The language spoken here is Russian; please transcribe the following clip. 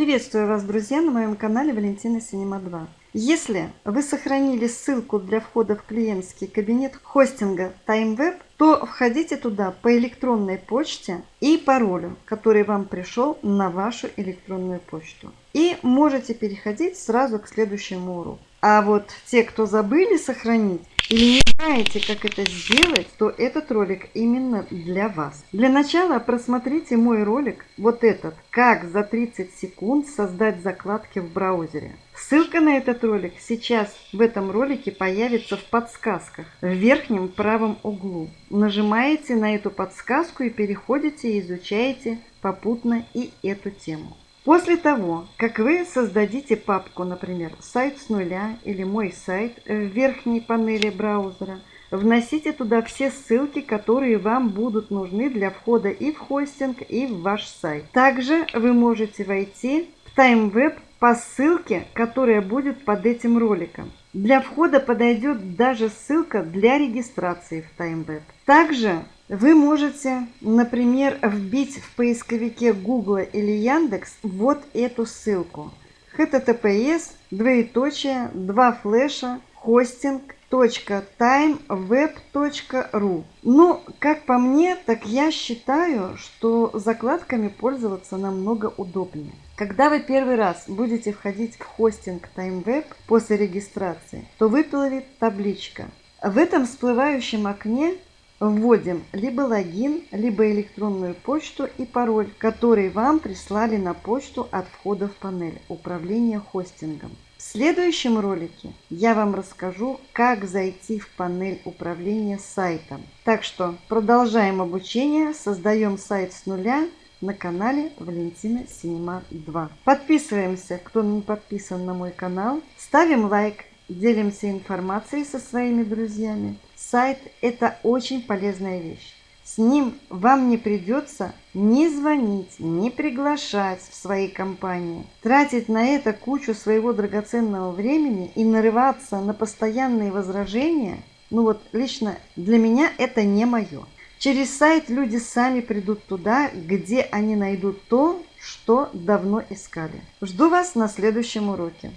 Приветствую вас, друзья, на моем канале Валентина Синема 2. Если вы сохранили ссылку для входа в клиентский кабинет хостинга TimeWeb, то входите туда по электронной почте и паролю, который вам пришел на вашу электронную почту. И можете переходить сразу к следующему уроку. А вот те, кто забыли сохранить, или не знаете, как это сделать, то этот ролик именно для вас. Для начала просмотрите мой ролик, вот этот, как за 30 секунд создать закладки в браузере. Ссылка на этот ролик сейчас в этом ролике появится в подсказках в верхнем правом углу. Нажимаете на эту подсказку и переходите и изучаете попутно и эту тему. После того, как вы создадите папку, например, «Сайт с нуля» или «Мой сайт» в верхней панели браузера, вносите туда все ссылки, которые вам будут нужны для входа и в хостинг, и в ваш сайт. Также вы можете войти в TimeWeb по ссылке, которая будет под этим роликом. Для входа подойдет даже ссылка для регистрации в TimeWeb. Также вы можете, например, вбить в поисковике Google или Яндекс вот эту ссылку. https двоеточие два флеша хостинг .timeweb.ru Ну, как по мне, так я считаю, что закладками пользоваться намного удобнее. Когда вы первый раз будете входить в хостинг TimeWeb после регистрации, то выплывет табличка. В этом всплывающем окне Вводим либо логин, либо электронную почту и пароль, который вам прислали на почту от входа в панель управления хостингом. В следующем ролике я вам расскажу, как зайти в панель управления сайтом. Так что продолжаем обучение, создаем сайт с нуля на канале Валентина Синема 2. Подписываемся, кто не подписан на мой канал, ставим лайк, делимся информацией со своими друзьями. Сайт – это очень полезная вещь. С ним вам не придется ни звонить, ни приглашать в свои компании, тратить на это кучу своего драгоценного времени и нарываться на постоянные возражения. Ну вот лично для меня это не мое. Через сайт люди сами придут туда, где они найдут то, что давно искали. Жду вас на следующем уроке.